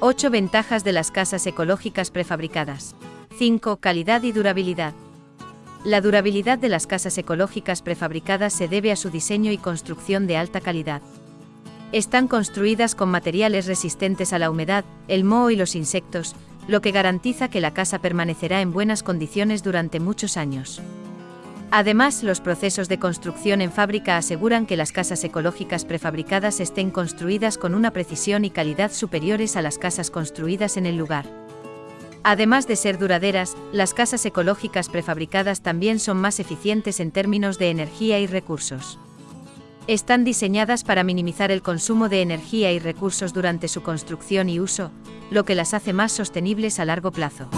8 ventajas de las casas ecológicas prefabricadas. 5. Calidad y durabilidad. La durabilidad de las casas ecológicas prefabricadas se debe a su diseño y construcción de alta calidad. Están construidas con materiales resistentes a la humedad, el moho y los insectos, lo que garantiza que la casa permanecerá en buenas condiciones durante muchos años. Además, los procesos de construcción en fábrica aseguran que las casas ecológicas prefabricadas estén construidas con una precisión y calidad superiores a las casas construidas en el lugar. Además de ser duraderas, las casas ecológicas prefabricadas también son más eficientes en términos de energía y recursos. Están diseñadas para minimizar el consumo de energía y recursos durante su construcción y uso, lo que las hace más sostenibles a largo plazo.